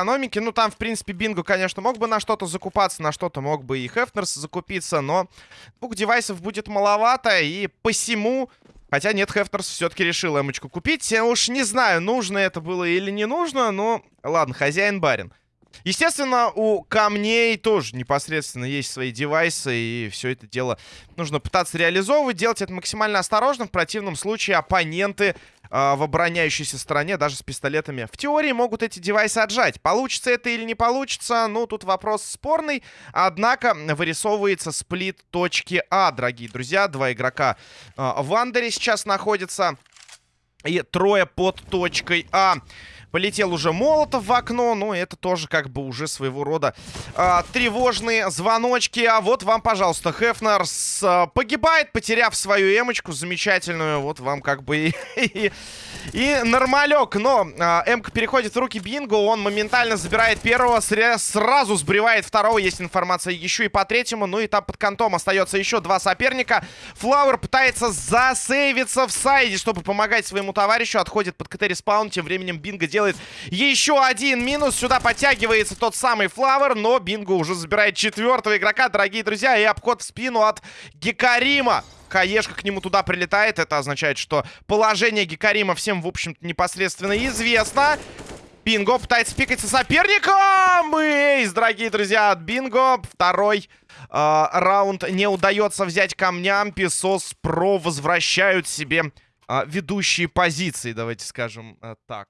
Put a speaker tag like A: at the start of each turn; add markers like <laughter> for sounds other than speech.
A: экономики. Ну, там, в принципе, Бинго, конечно, мог бы на что-то закупаться, на что-то мог бы и Хефнерс закупиться, но двух девайсов будет маловато, и посему... Хотя нет, Хефнерс все-таки решил эмочку купить. Я уж не знаю, нужно это было или не нужно, но ладно, хозяин барин. Естественно, у камней тоже непосредственно есть свои девайсы, и все это дело нужно пытаться реализовывать, делать это максимально осторожно. В противном случае оппоненты э, в обороняющейся стороне, даже с пистолетами, в теории могут эти девайсы отжать. Получится это или не получится, ну, тут вопрос спорный. Однако вырисовывается сплит точки А, дорогие друзья. Два игрока э, в Андере сейчас находятся. И трое под точкой А. Полетел уже Молотов в окно. Ну, это тоже как бы уже своего рода э, тревожные звоночки. А вот вам, пожалуйста, Хефнерс э, погибает, потеряв свою эмочку замечательную. Вот вам как бы <laughs> и, и, нормалек. Но э, эмка переходит в руки Бинго. Он моментально забирает первого, сразу сбривает второго. Есть информация еще и по третьему. Ну и там под контом остается еще два соперника. Флауэр пытается засейвиться в сайде, чтобы помогать своему товарищу. Отходит под КТ respawn. Тем временем Бинго делает делает еще один минус. Сюда подтягивается тот самый Флавер, но Бинго уже забирает четвертого игрока, дорогие друзья. И обход в спину от Гекарима. Каешка к нему туда прилетает. Это означает, что положение Гекарима всем, в общем-то, непосредственно известно. Бинго пытается пикать со соперником. Эйс, дорогие друзья, от Бинго. Второй э, раунд не удается взять камням. Песос Про возвращают себе э, ведущие позиции, давайте скажем э, так.